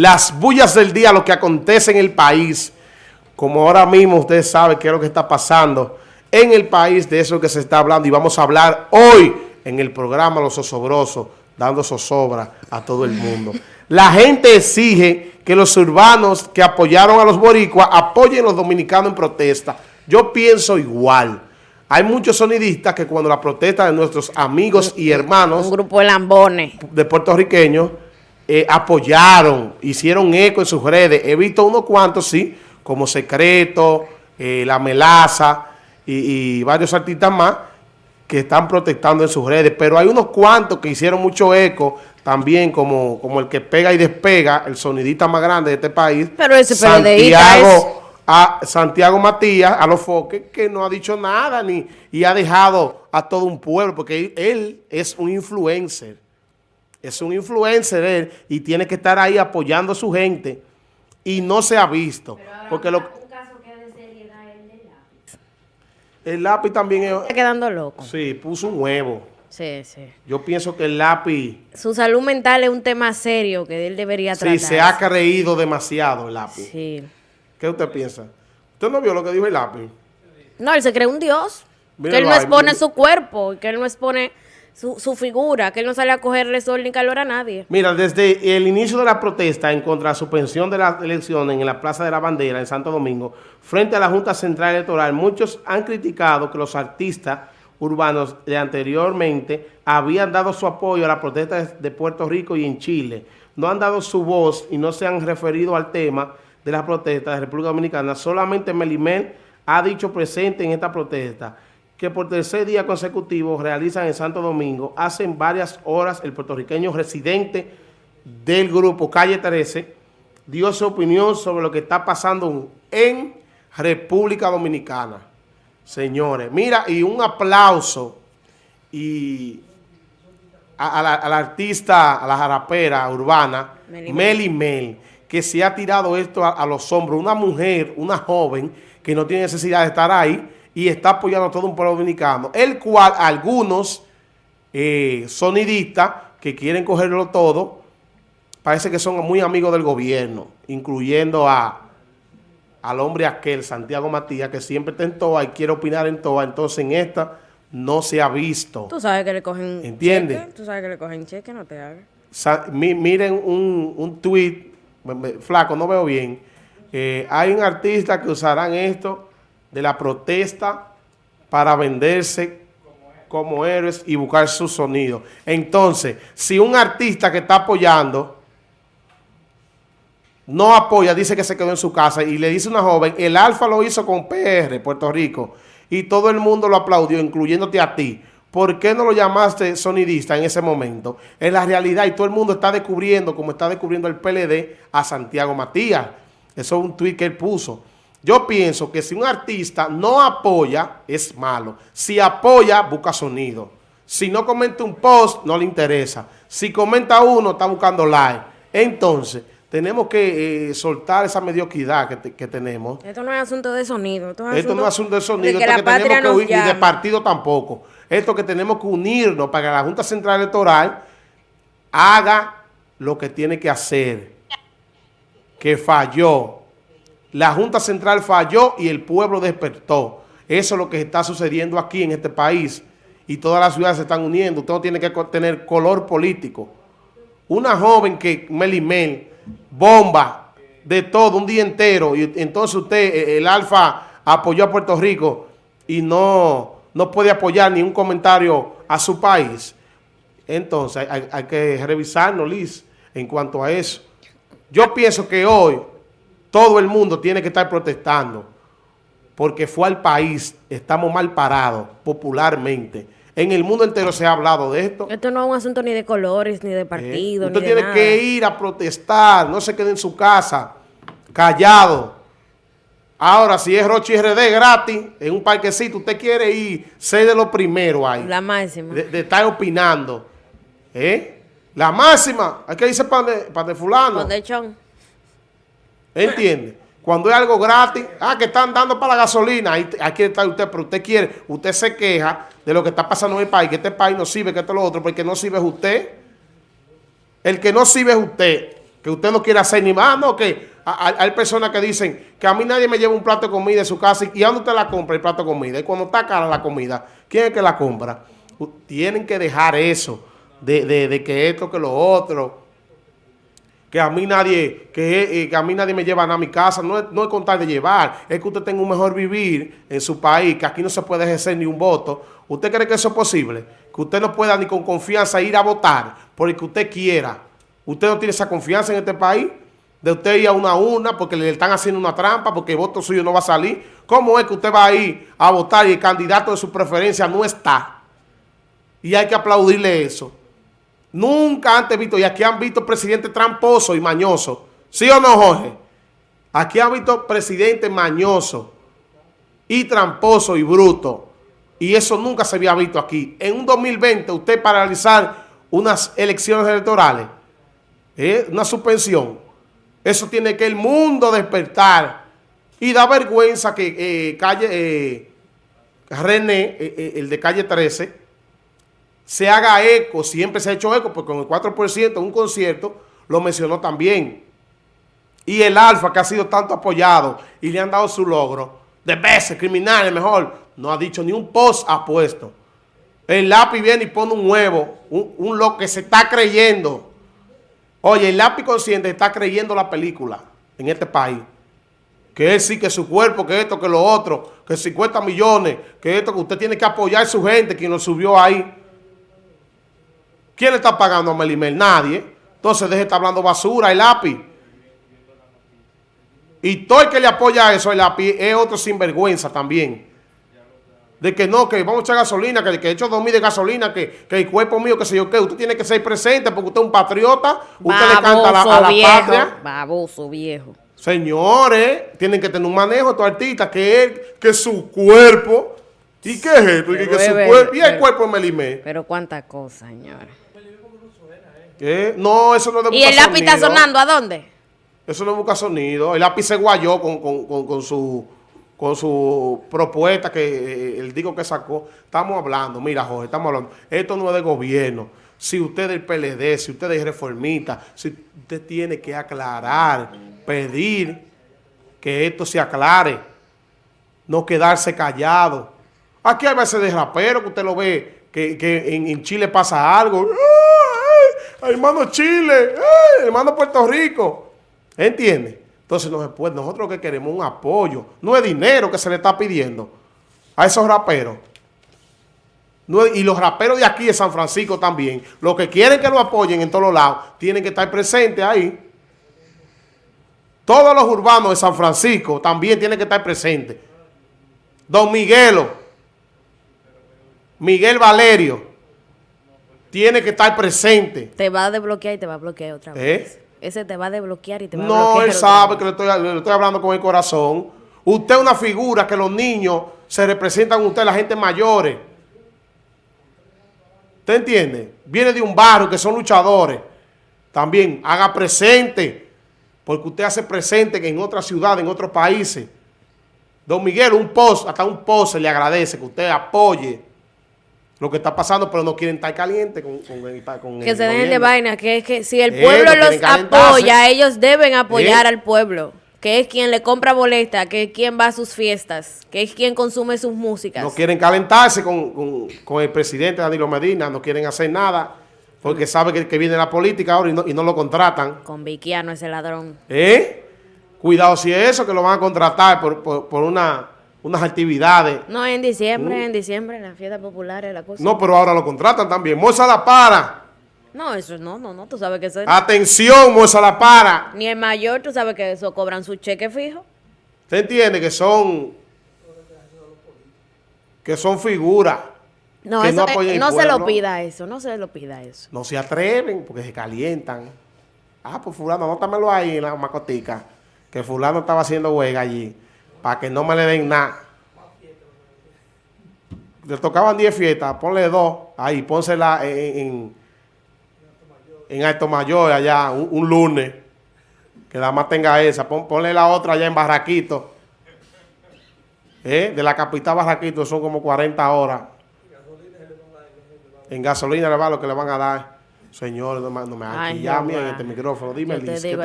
las bullas del día, lo que acontece en el país. Como ahora mismo usted sabe qué es lo que está pasando en el país, de eso que se está hablando. Y vamos a hablar hoy en el programa Los Osobrosos, dando zozobra a todo el mundo. La gente exige que los urbanos que apoyaron a los boricuas apoyen a los dominicanos en protesta. Yo pienso igual. Hay muchos sonidistas que cuando la protesta de nuestros amigos y hermanos... Un grupo de lambones. De puertorriqueños eh, apoyaron, hicieron eco en sus redes. He visto unos cuantos, sí, como Secreto, eh, La Melaza y, varios artistas más que están protestando en sus redes. Pero hay unos cuantos que hicieron mucho eco también, como, como el que pega y despega, el sonidista más grande de este país. Pero ese Santiago, a Santiago Matías, a los foques, que no ha dicho nada ni y ha dejado a todo un pueblo, porque él es un influencer es un influencer él y tiene que estar ahí apoyando a su gente y no se ha visto. porque lo, un caso que de seriedad el lápiz. El lápiz también es... Está quedando loco. Sí, puso un huevo. Sí, sí. Yo pienso que el lápiz... Su salud mental es un tema serio que él debería tratar. Sí, se ha creído demasiado el lápiz. Sí. ¿Qué usted piensa? ¿Usted no vio lo que dijo el lápiz? No, él se cree un dios. que él no expone su cuerpo, que él no expone su, figura, que él no sale a cogerle sol ni calor a nadie. Mira, desde el inicio de la protesta en contra de la suspensión de las elecciones en la Plaza de la Bandera en Santo Domingo, frente a la Junta Central Electoral, muchos han criticado que los artistas urbanos de anteriormente habían dado su apoyo a la protesta de Puerto Rico y en Chile. No han dado su voz y no se han referido al tema de las protestas de República Dominicana. Solamente Melimel ha dicho presente en esta protesta que por tercer día consecutivo realizan en Santo Domingo. Hacen varias horas el puertorriqueño residente del grupo Calle 13 dio su opinión sobre lo que está pasando en República Dominicana. Señores, mira, y un aplauso y a, la, artista, a la jarapera urbana, Meli Mel, que se ha tirado esto a los hombros. Una mujer, una joven, que no tiene necesidad de estar ahí, y está apoyando a todo un pueblo dominicano, el cual algunos eh, sonidistas que quieren cogerlo todo, parece que son muy amigos del gobierno, incluyendo a al hombre aquel, Santiago Matías, que siempre está en TOA y quiere opinar en TOA, entonces en esta no se ha visto. Tú sabes que le cogen ¿Entiendes? Tú sabes que le cogen cheque, no te hagas. miren un, un tweet, flaco, no veo bien. Eh, hay un artista que usarán esto de la protesta para venderse como héroes y buscar su sonido. Entonces, si un artista que está apoyando no apoya, dice que se quedó en su casa y le dice una joven, el Alfa lo hizo con PR, Puerto Rico, y todo el mundo lo aplaudió, incluyéndote a ti. ¿Por qué no lo llamaste sonidista en ese momento? En la realidad, y todo el mundo está descubriendo, como está descubriendo el PLD, a Santiago Matías. Eso es un tuit que él puso. Yo pienso que si un artista no apoya, es malo. Si apoya, busca sonido. Si no comenta un post, no le interesa. Si comenta uno, está buscando like. Entonces, tenemos que eh, soltar esa mediocridad que, tenemos. Esto no es asunto de sonido. Esto, no es asunto de sonido. esto que tenemos que y de partido tampoco. Esto que tenemos que unirnos para que la Junta Central Electoral haga lo que tiene que hacer. Que falló la Junta Central falló y el pueblo despertó. Eso es lo que está sucediendo aquí en este país. Y todas las ciudades se están uniendo. Todo tiene que tener color político. Una joven que Melimel bomba de todo un día entero. Y entonces usted, eh, el Alfa, apoyó a Puerto Rico y no, no puede apoyar ni un comentario a su país. Entonces hay, hay que revisarnos, Liz, en cuanto a eso. Yo pienso que hoy todo el mundo tiene que estar protestando porque fue al país, estamos mal parados popularmente. En el mundo entero se ha hablado de esto. Esto no es un asunto ni de colores, ni de partido, Usted tiene que ir a protestar, no se quede en su casa, callado. Ahora, si es Rochi RD gratis, en un parquecito, usted quiere ir, ser de lo primero ahí. La máxima. De, estar opinando. ¿Eh? La máxima. Hay que irse para de, para de fulano. de chon. ¿Entiende? Cuando es algo gratis, ah, que están dando para la gasolina, ahí, aquí está usted, pero usted quiere, usted se queja de lo que está pasando en el país, que este país no sirve, que esto es lo otro, porque no sirve es usted. El que no sirve es usted. que usted no quiere hacer ni más, no, que hay personas que dicen que a mí nadie me lleva un plato de comida de su casa y, ¿a dónde usted la compra el plato de comida? Y cuando está cara la comida, ¿quién es que la compra? Tienen que dejar eso, de, que esto, que lo otro, que a mí nadie, que, eh, a mí nadie me lleva a mi casa, no es, no es contar de llevar, es que usted tenga un mejor vivir en su país, que aquí no se puede ejercer ni un voto. ¿Usted cree que eso es posible? Que usted no pueda ni con confianza ir a votar por el que usted quiera. ¿Usted no tiene esa confianza en este país? de usted ir a una una porque le están haciendo una trampa, porque el voto suyo no va a salir. ¿Cómo es que usted va a ir a votar y el candidato de su preferencia no está? Y hay que aplaudirle eso. Nunca antes visto, y aquí han visto presidente tramposo y mañoso. ¿Sí o no, Jorge? Aquí han visto presidente mañoso y tramposo y bruto. Y eso nunca se había visto aquí. En un 2020, usted paralizar unas elecciones electorales, ¿eh? una suspensión, eso tiene que el mundo despertar. Y da vergüenza que eh, calle eh, René, eh, el de calle 13, se haga eco, siempre se ha hecho eco, porque con el 4% en un concierto lo mencionó también. Y el Alfa, que ha sido tanto apoyado y le han dado su logro, de veces, criminales, mejor, no ha dicho ni un post ha puesto. El lápiz viene y pone un huevo, un, un lo que se está creyendo Oye, el lápiz consciente está creyendo la película en este país. Que él sí, que su cuerpo, que esto, que lo otro, que 50 millones, que esto, que usted tiene que apoyar a su gente, quien lo subió ahí. ¿Quién le está pagando a Melimel? Nadie. Entonces deje de estar hablando basura, el lápiz. Y todo el que le apoya a eso, el lápiz, es otro sinvergüenza también de que no, que vamos a echar gasolina, que, que he hecho dormir de gasolina, que, que, el cuerpo mío, que sé yo qué, usted tiene que ser presente porque usted es un patriota, usted le canta a la, a la patria. Baboso viejo. Señores, tienen que tener un manejo estos artistas, que es que su cuerpo, ¿y qué es esto? Y, que su cuerpo, y el cuerpo de Melimé. Pero cuántas cosas, señores. ¿Qué? No, eso no es de ¿Y el lápiz está sonando a dónde? Eso no busca sonido. El lápiz se guayó con, con, con, con su con su propuesta que eh, el digo que sacó, estamos hablando, mira Jorge, estamos hablando, esto no es de gobierno, si usted es del PLD, si usted es reformista, si usted tiene que aclarar, pedir que esto se aclare, no quedarse callado. Aquí hay veces de rapero que usted lo ve, que, en, Chile pasa algo, ¡Ay, hermano Chile, hermano Puerto Rico, ¿entiende? Entonces nosotros lo que queremos un apoyo. No es dinero que se le está pidiendo a esos raperos. y los raperos de aquí de San Francisco también. Los que quieren que lo apoyen en todos los lados, tienen que estar presentes ahí. Todos los urbanos de San Francisco también tienen que estar presentes. Don Miguelo, Miguel Valerio, tiene que estar presente. Te va a desbloquear y te va a bloquear otra vez. ¿Eh? Ese te va a desbloquear y te va no, a bloquear. No, él sabe que le estoy, hablando con el corazón. Usted es una figura que los niños se representan usted, la gente mayores. ¿Usted entiende? Viene de un barrio que son luchadores. También haga presente, porque usted hace presente que en otra ciudad, en otros países. Don Miguel, un post, hasta un post se le agradece que usted apoye lo que está pasando, pero no quieren estar calientes con, con, Que se den de vaina, que es que si el eh, pueblo los apoya, ellos deben apoyar eh. al pueblo, que es quien le compra boleta, que es quien va a sus fiestas, que es quien consume sus músicas. No quieren calentarse con, el presidente Danilo Medina, no quieren hacer nada, porque sabe que, viene la política ahora y no, lo contratan. Con Viquiano ese ladrón. ¿Eh? Cuidado si es eso, que lo van a contratar por, por una unas actividades. No, en diciembre, mm. en diciembre, en las fiestas populares, la cosa. No, pero ahora lo contratan también. Moza la para. No, eso no, no, no, tú sabes que eso Atención, Moza la para. Ni el mayor, tú sabes que eso cobran su cheque fijo. ¿Usted entiende que son, que son figuras? No, eso, no, no se lo pida eso, no se lo pida eso. No se atreven porque se calientan. Ah, pues fulano, anótamelo ahí en la macotica, que fulano estaba haciendo huelga allí para que no me le den nada. Le tocaban 10 fiestas, ponle dos, ahí, pónsela en, en, Alto Mayor, allá, un, lunes, que nada más tenga esa, ponle la otra allá en Barraquito, ¿Eh? de la capital Barraquito son como 40 horas. En gasolina le va lo que le van a dar. Señor, no me, no aquí ya en este micrófono. Dime, Liz, ¿qué te